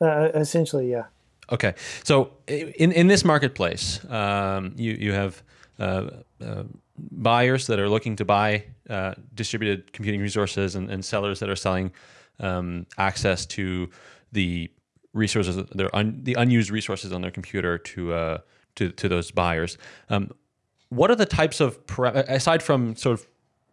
Uh, essentially, yeah. Okay, so in in this marketplace, um, you you have uh, uh, buyers that are looking to buy uh, distributed computing resources and, and, sellers that are selling um, access to the resources, their un, the unused resources on their computer to uh, to, to those buyers. Um, what are the types of aside from sort of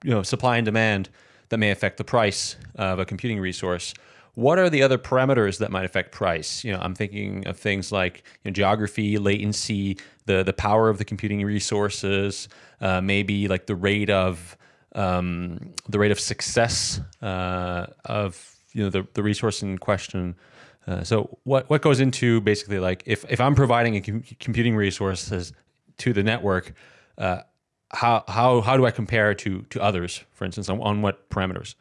you know supply and demand that may affect the price of a computing resource? What are the other parameters that might affect price? You know, I'm thinking of things like you know, geography, latency, the the power of the computing resources, uh, maybe like the rate of um, the rate of success uh, of you know the, the resource in question. Uh, so what what goes into basically like if if I'm providing a com computing resources to the network, uh, how how how do I compare to to others, for instance, on, on what parameters?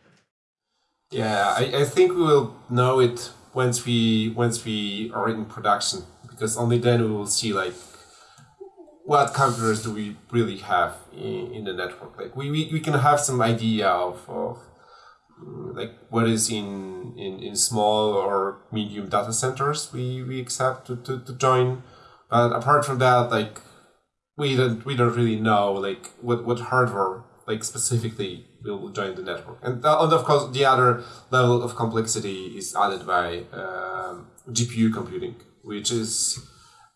Yeah, I, I think we will know it once we once we are in production because only then we will see like what computers do we really have in, in the network. Like we, we, we can have some idea of, of mm, like what is in, in, in small or medium data centers we, we accept to, to, to join. But apart from that, like we don't we don't really know like what, what hardware like specifically will join the network. And, uh, and of course, the other level of complexity is added by um, GPU computing, which is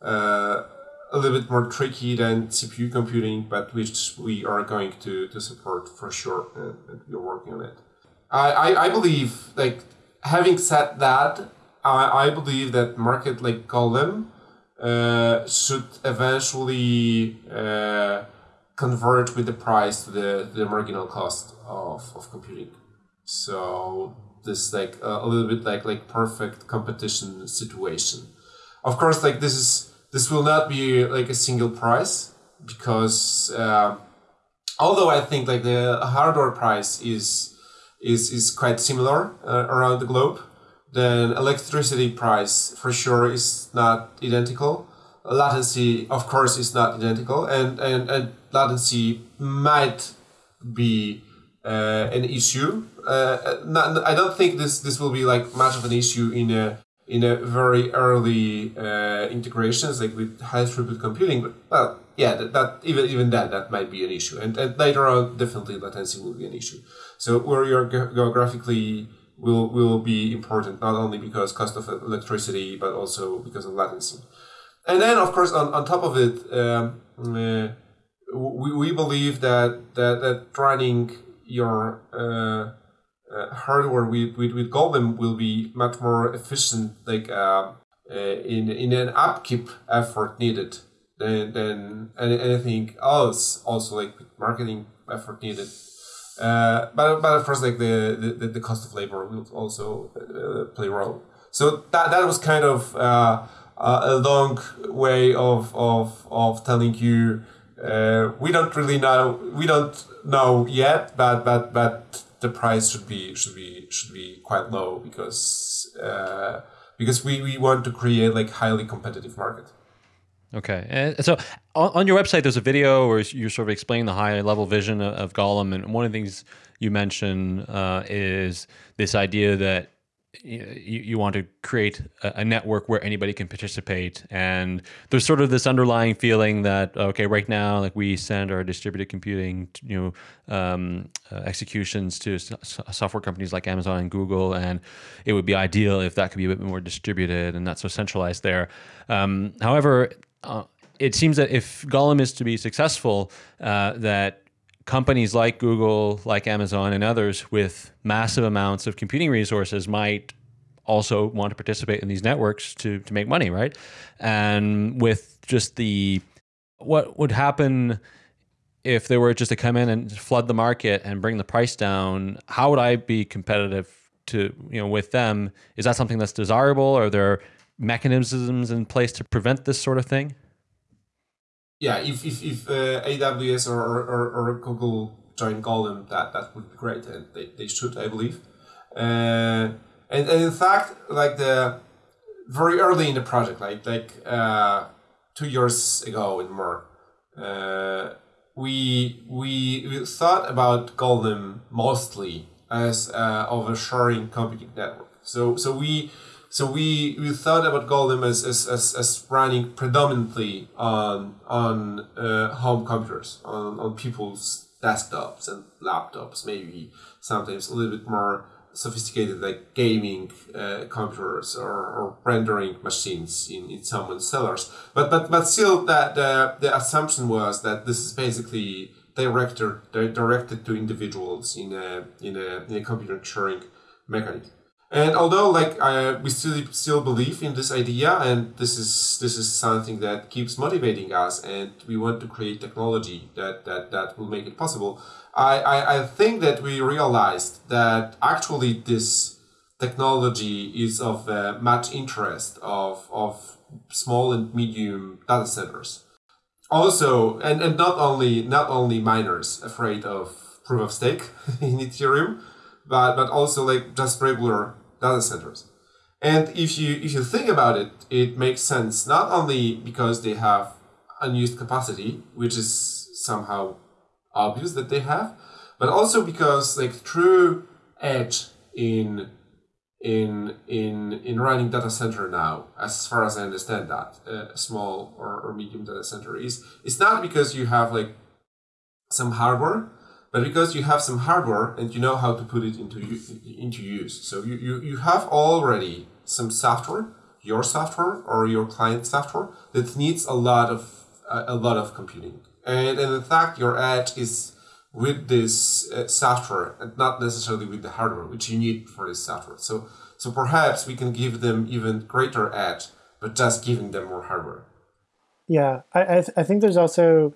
uh, a little bit more tricky than CPU computing, but which we are going to, to support for sure, and, and we're working on it. I, I, I believe, like, having said that, I, I believe that market like Golem uh, should eventually uh, convert with the price to the, the marginal cost of, of computing. So this like a little bit like like perfect competition situation. Of course, like this is this will not be like a single price because uh, although I think like the hardware price is is is quite similar uh, around the globe, then electricity price for sure is not identical latency, of course, is not identical, and and, and latency might be uh, an issue. Uh, not, I don't think this this will be like much of an issue in a in a very early uh, integrations like with high throughput computing. But well, yeah, that, that even even that that might be an issue, and, and later on, definitely latency will be an issue. So where you're geographically will will be important not only because cost of electricity but also because of latency and then of course on, on top of it um, uh, we, we believe that that, that running your uh, uh, hardware with, with, with Golem will be much more efficient like uh, uh, in, in an upkeep effort needed than than anything else. Also, like marketing effort needed. Uh, but but of course, like the, the, the cost of labor will also play a role. So that that was kind of uh, a long way of of of telling you uh, we don't really know we don't know yet, but but but the price should be should be should be quite low because uh, because we, we want to create like highly competitive market. Okay, and so on, your website, there's a video where you're sort of explaining the high level vision of, Golem, and one of the things you mention uh, is this idea that you, you want to create a, network where anybody can participate. And there's sort of this underlying feeling that okay right now like we send our distributed computing you know um, uh, executions to software companies like amazon and google and it would be ideal if that could be a bit more distributed and not so centralized there. Um, however uh, it seems that if golem is to be successful uh, that companies like Google, like Amazon, and others with massive amounts of computing resources might also want to participate in these networks to to make money, right? And with just the what would happen if they were just to come in and flood the market and bring the price down, how would I be competitive to you know with them? Is that something that's desirable? Are there mechanisms in place to prevent this sort of thing? Yeah, if if, if uh, AWS or, or, or Google join Golem, that that would be great, and they, they should, I believe. Uh, and, and in fact, like the very early in the project, like like uh, two years ago and more, uh, we we we thought about Golem mostly as uh, of a sharing computing network. So so we so we, we thought about Golem as, as, as, as running predominantly on on uh, home computers, on, on people's desktops and laptops, maybe sometimes a little bit more sophisticated like gaming uh, computers or, or rendering machines in, in someone's cellars. But but but still that the, the assumption was that this is basically directed directed to individuals in a in a in a computer sharing mechanism. And although like I, we still still believe in this idea, and this is this is something that keeps motivating us, and we want to create technology that that, that will make it possible. I, I, I think that we realized that actually this technology is of uh, much interest of of small and medium data centers. Also, and, and not only not only miners afraid of proof of stake [LAUGHS] in Ethereum, but but also like just regular data centers. And if you if you think about it, it makes sense not only because they have unused capacity, which is somehow obvious that they have, but also because like true edge in in in in running data center now, as far as I understand that, uh, a small or, or medium data center is it's not because you have like some hardware but because you have some hardware and you know how to put it into into use. So you, you, you have already some software, your software or your client software that needs a lot of a, lot of computing. And, and in fact, your edge is with this uh, software and not necessarily with the hardware, which you need for this software. So so perhaps we can give them even greater edge, but just giving them more hardware. Yeah, I I, th- I think there's also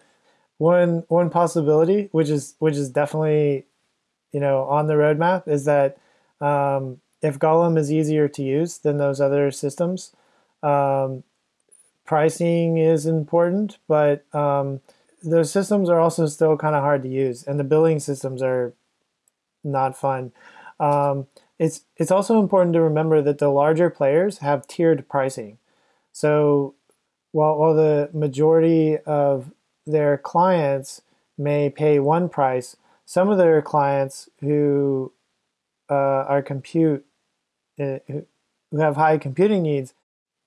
one one possibility, which is which is definitely, you know, on the roadmap, is that um, if Golem is easier to use than those other systems, um, pricing is important, but um, those systems are also still kind of hard to use, and the billing systems are not fun. Um, it's it's also important to remember that the larger players have tiered pricing. So while while the majority of their clients may pay one price. Some of their clients who uh, are compute uh, who have high computing needs,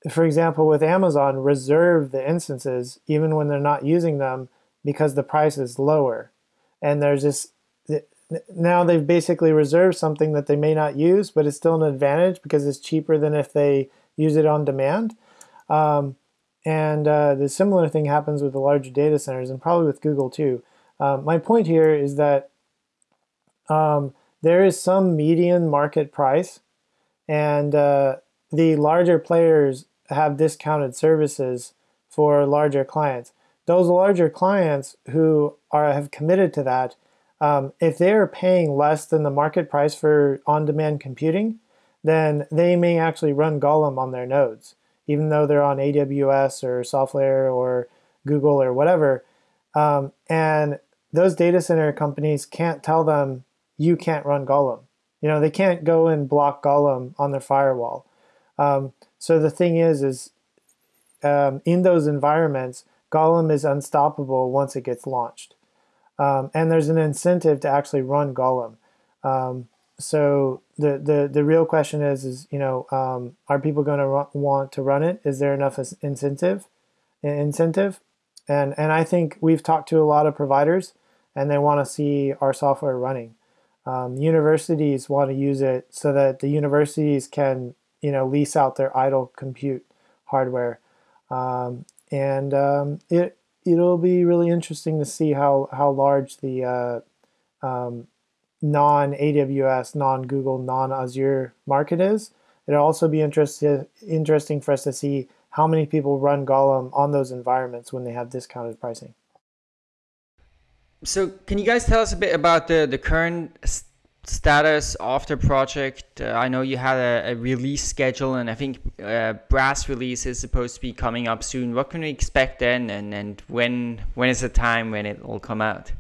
for example, with Amazon, reserve the instances even when they're not using them because the price is lower. And there's this now they've basically reserved something that they may not use, but it's still an advantage because it's cheaper than if they use it on demand. Um, and uh, the similar thing happens with the larger data centers and probably with Google too. Uh, my point here is that um, there is some median market price, and uh, the larger players have discounted services for larger clients. Those larger clients who are have committed to that, um, if they are paying less than the market price for on-demand computing, then they may actually run Golem on their nodes, even though they're on AWS or SoftLayer or Google or whatever. Um, and those data center companies can't tell them you can't run Golem. You know, they can't go and block Golem on their firewall. Um, so the thing is, is um, in those environments, Golem is unstoppable once it gets launched. Um, and there's an incentive to actually run Golem. Um, so the, the, the real question is, is you know, um, are people going to want to run it? Is there enough incentive? Incentive? And, and I think we've talked to a lot of providers and they want to see our software running. Um, universities want to use it so that the universities can, you know, lease out their idle compute hardware. Um, and um, it, it'll be really interesting to see how, how large the uh, um, non-AWS, non-Google, non-Azure market is. It'll also be interested, interesting for us to see how many people run Golem on those environments when they have discounted pricing. So can you guys tell us a bit about the, the current status of the project? Uh, I know you had a, a, release schedule and I think uh, brass release is supposed to be coming up soon. What can we expect then and, and when when is the time when it will come out?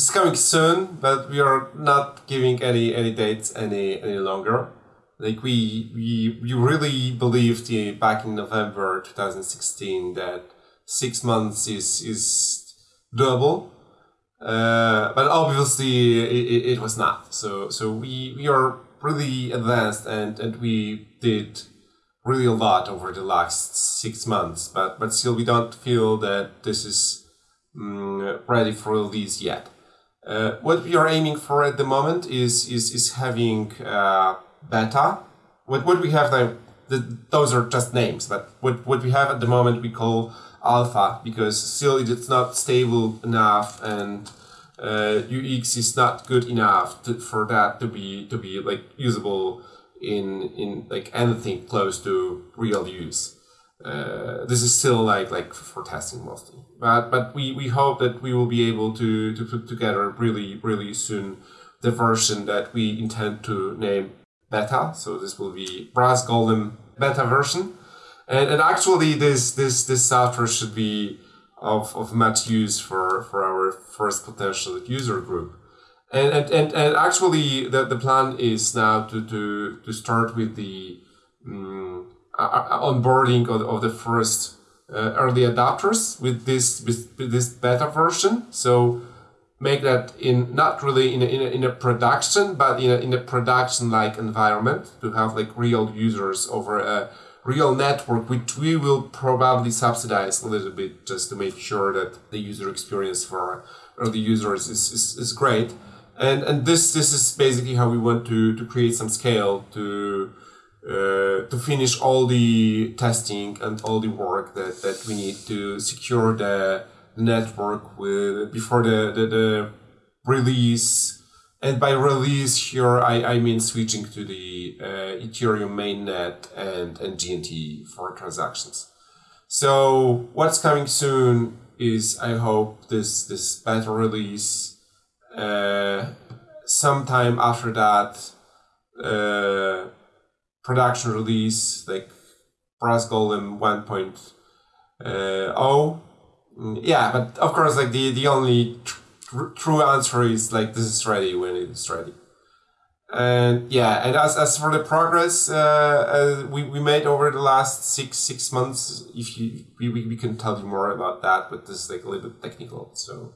It's coming soon, but we are not giving any any dates any any longer. Like we we we really believed in, back in November 2016 that six months is is doable, uh, but obviously it, it, was not. So so we we are really advanced and and we did really a lot over the last six months, but but still we don't feel that this is um, ready for release yet. Uh, what we are aiming for at the moment is is is having uh, beta. What what we have now, the, those are just names, but what what we have at the moment we call alpha because still it's not stable enough and uh, UX is not good enough to, for that to be to be like usable in in like anything close to real use. Uh, this is still like like for testing mostly. But but we, we hope that we will be able to to put together really really soon the version that we intend to name beta. So this will be brass golem beta version. And and actually this this this software should be of, of much use for for our first potential user group. And and, and, and actually the, the plan is now to to to start with the um, onboarding of, of the first uh, early adopters with this with this beta version. So make that in not really in a, in a, in a production, but in a, in a production like environment to have like real users over a real network, which we will probably subsidize a little bit just to make sure that the user experience for early users is, is, is great. And and this this is basically how we want to to create some scale to uh, to finish all the testing and all the work that, that we need to secure the, network with before the, the, the release. And by release here, I, I mean switching to the uh, Ethereum mainnet and, and GNT for transactions. So what's coming soon is I hope this this beta release. Uh, sometime after that, uh, production release like Brass Golem 1.0. Mm, yeah, but of course, like the the only tr- true answer is like this is ready when it is ready. And yeah, and as, as for the progress uh, uh, we, we made over the last six six months, if you we, we can tell you more about that, but this is like a little bit technical, so.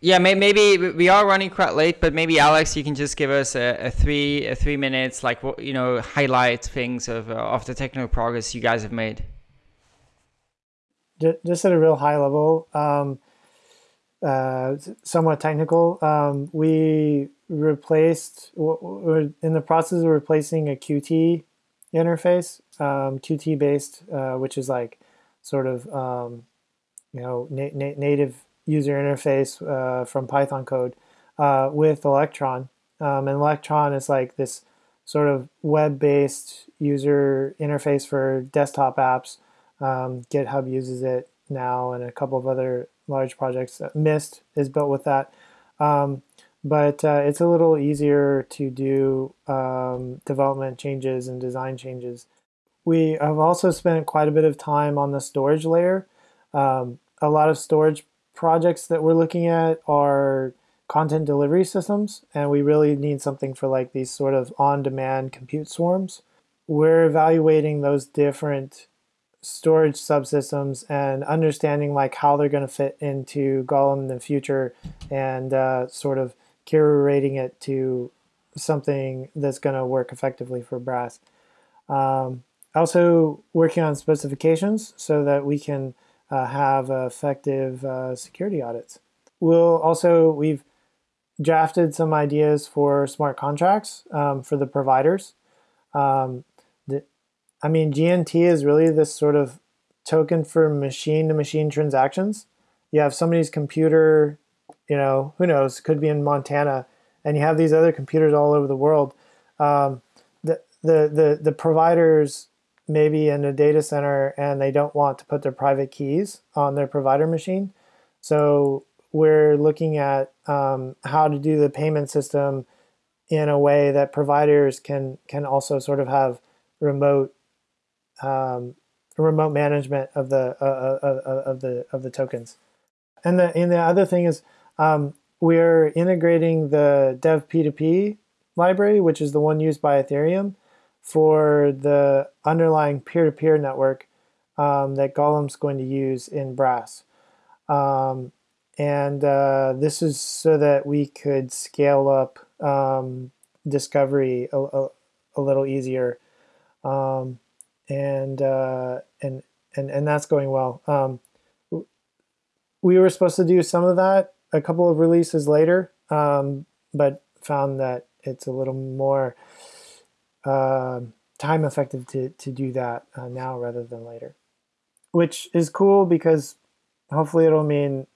Yeah, maybe we are running quite late, but maybe Alex, you can just give us a, a three a three minutes, like you know, highlight things of uh, of the technical progress you guys have made. Just at a real high level, um, uh, somewhat technical. Um, we replaced. We're in the process of replacing a Qt interface, um, Qt based, uh, which is like sort of um, you know na- na- native user interface uh, from Python code uh, with Electron. Um, and Electron is like this sort of web-based user interface for desktop apps Um, GitHub uses it now, and a couple of other large projects. Mist is built with that. Um, but uh, it's a little easier to do um, development changes and design changes. We have also spent quite a bit of time on the storage layer. Um, a lot of storage projects that we're looking at are content delivery systems, and we really need something for like these sort of on-demand compute swarms. We're evaluating those different storage subsystems and understanding like how they're going to fit into Golem in the future and uh, sort of curating it to something that's going to work effectively for Brass. Um, also working on specifications so that we can uh, have effective uh, security audits. We'll also, we've drafted some ideas for smart contracts um, for the providers. Um, the, I mean, GNT is really this sort of token for machine-to-machine -machine transactions. You have somebody's computer, you know, who knows, could be in Montana, and you have these other computers all over the world. Um, the, the, the, the providers maybe in a data center and they don't want to put their private keys on their provider machine. So we're looking at um, how to do the payment system in a way that providers can can also sort of have remote um, remote management of the uh, uh, uh, uh of the of the tokens. And the and the other thing is um, we're integrating the devp2p library, which is the one used by Ethereum, for the underlying peer-to-peer -peer network um, that Golem's going to use in Brass. Um, and uh, this is so that we could scale up um, discovery a, a, a, little easier. Um, and, uh, and, and, and that's going well. Um, we were supposed to do some of that a couple of releases later, um, but found that it's a little more uh, time effective to, to do that uh, now rather than later. Which is cool because hopefully it'll mean,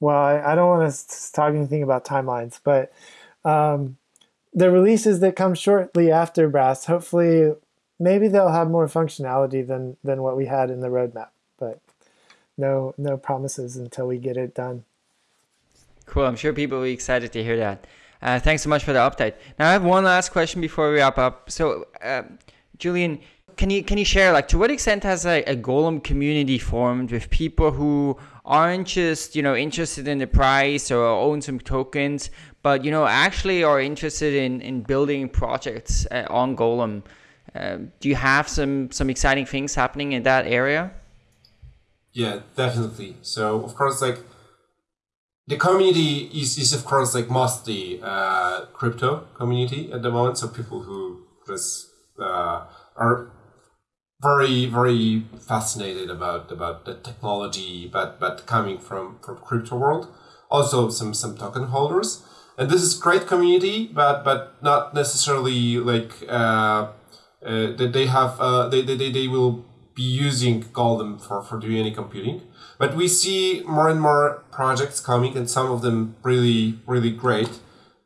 well, I, I don't want to talk anything about timelines, but um, the releases that come shortly after Brass, hopefully maybe they'll have more functionality than, than what we had in the roadmap, but no, no promises until we get it done. Cool. I'm sure people will be excited to hear that. Uh, thanks so much for the update. Now I have one last question before we wrap up. So, uh, Julian, can you can you share like to what extent has a, a Golem community formed with people who aren't just you know interested in the price or own some tokens, but you know actually are interested in in building projects uh, on Golem? Uh, do you have some some exciting things happening in that area? Yeah, definitely. So of course, like the community is, is of course like mostly uh, crypto community at the moment. So people who just uh, are very very fascinated about about the technology, but but coming from from crypto world. Also some some token holders, and this is great community, but but not necessarily like uh, uh that they have uh, they, they they will be using Golem for for doing any computing. But we see more and more projects coming, and some of them really, really great,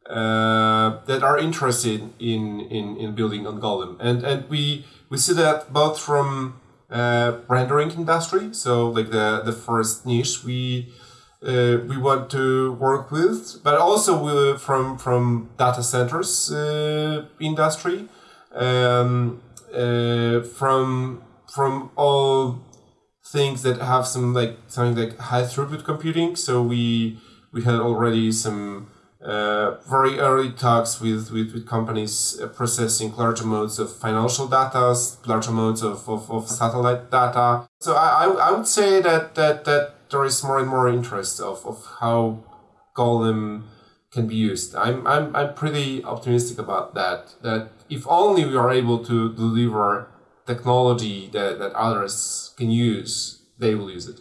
uh, that are interested in, in, in building on Golem. And, and we, we see that both from uh, rendering industry, so like the, the first niche we, uh, we want to work with, but also from, from data centers uh, industry, um, uh, from, from all things that have some like something like high throughput computing. So we we had already some uh, very early talks with, with, with companies uh, processing large amounts of financial data, large amounts of, of, of satellite data. So I, I, I would say that, that, that there is more and more interest of, of how Golem can be used. I'm, I'm, I'm pretty optimistic about that, that if only we are able to deliver technology that, that others can use, they will use it.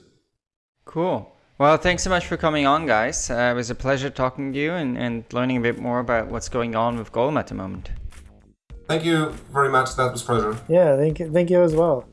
Cool. Well, thanks so much for coming on, guys. Uh, it was a pleasure talking to you and, and learning a bit more about what's going on with Golem at the moment. Thank you very much. That was pleasure. Yeah, thank you, thank you as well.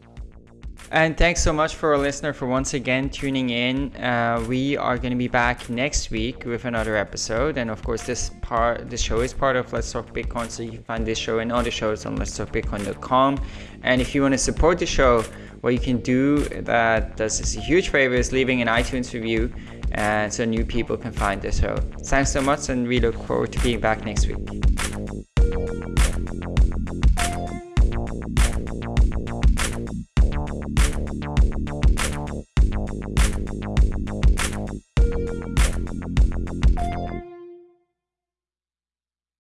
And thanks so much for our listener for once again tuning in. Uh, we are going to be back next week with another episode, and of course, this part, this show is part of Let's Talk Bitcoin, so you can find this show and other shows on Let's Talk Bitcoin.com. And if you want to support the show, what you can do that does us a huge favor is leaving an iTunes review, and so new people can find the show. Thanks so much, and we look forward to being back next week.